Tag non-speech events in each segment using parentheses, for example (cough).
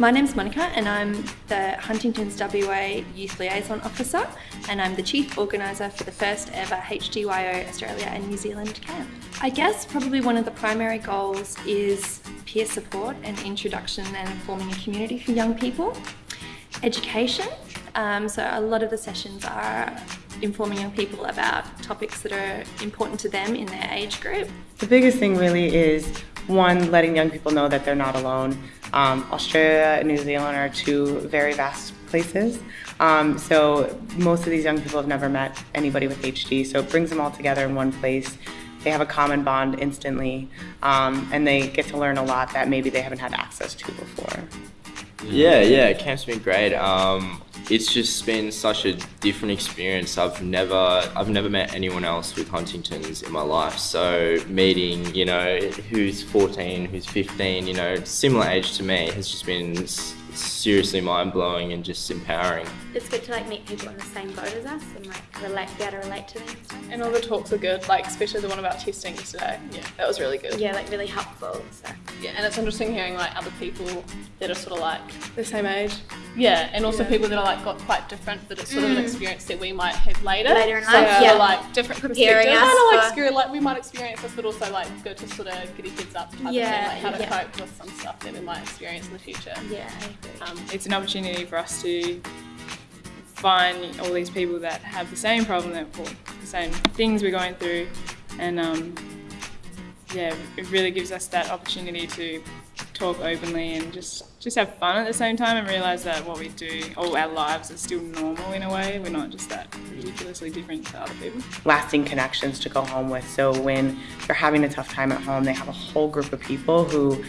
My name's Monica and I'm the Huntington's WA Youth Liaison Officer and I'm the Chief Organiser for the first ever HDYO Australia and New Zealand camp. I guess probably one of the primary goals is peer support and introduction and forming a community for young people. Education, um, so a lot of the sessions are informing young people about topics that are important to them in their age group. The biggest thing really is one, letting young people know that they're not alone. Um, Australia and New Zealand are two very vast places. Um, so most of these young people have never met anybody with HD, so it brings them all together in one place. They have a common bond instantly, um, and they get to learn a lot that maybe they haven't had access to before. Yeah, yeah, camp's been great. Um, it's just been such a different experience. I've never, I've never met anyone else with Huntington's in my life. So meeting, you know, who's 14, who's 15, you know, similar age to me has just been seriously mind blowing and just empowering. It's good to like meet people in the same boat as us and like relate, be able to relate to them. And all the talks were good, like especially the one about testing today. Yeah, that was really good. Yeah, like really helpful. So. Yeah, and it's interesting hearing like other people that are sort of like the same age. Yeah, and also yeah. people that are like got quite different, but it's sort mm. of an mm. experience that we might have later. Later in life, so, yeah. like different Preparing perspectives. Kind of like scary, like we might experience this, but also like good to sort of get your kids up type yeah, of thing, like how to yeah. cope with some stuff that we might experience in the future. Yeah, Um, it's an opportunity for us to find all these people that have the same problem, that well, the same things we're going through, and um, yeah, it really gives us that opportunity to talk openly and just just have fun at the same time and realize that what we do, all our lives are still normal in a way. We're not just that ridiculously different to other people. Lasting connections to go home with. So when they're having a tough time at home, they have a whole group of people who,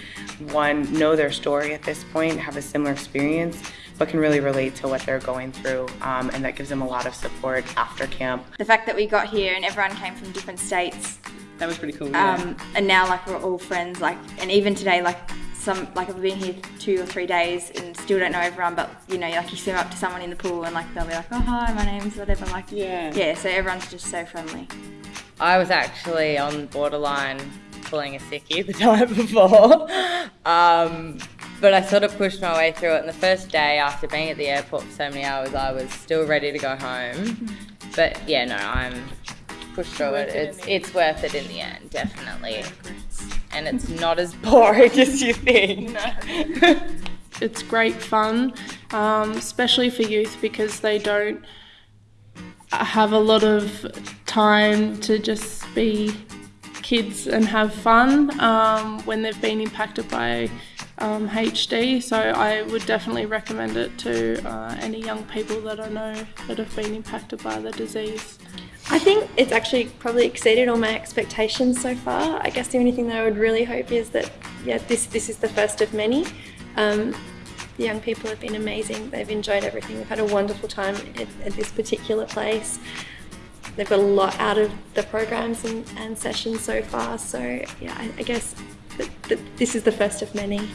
one, know their story at this point, have a similar experience, but can really relate to what they're going through um, and that gives them a lot of support after camp. The fact that we got here and everyone came from different states that was pretty cool yeah. um, and now like we're all friends like and even today like some like I've been here two or three days and still don't know everyone but you know like you swim up to someone in the pool and like they'll be like oh hi my name's whatever like yeah yeah so everyone's just so friendly I was actually on borderline pulling a sickie (laughs) the time before (laughs) um, but I sort of pushed my way through it. And the first day after being at the airport for so many hours, I was still ready to go home. But yeah, no, I'm pushed through it. It's it's worth it in the end, definitely. And it's not as (laughs) boring as you think. (laughs) (laughs) it's great fun, um, especially for youth because they don't have a lot of time to just be kids and have fun um, when they've been impacted by um, HD. So I would definitely recommend it to uh, any young people that I know that have been impacted by the disease. I think it's actually probably exceeded all my expectations so far. I guess the only thing that I would really hope is that yeah, this this is the first of many. Um, the young people have been amazing. They've enjoyed everything. They've had a wonderful time at, at this particular place. They've got a lot out of the programs and, and sessions so far. So yeah, I, I guess this is the first of many.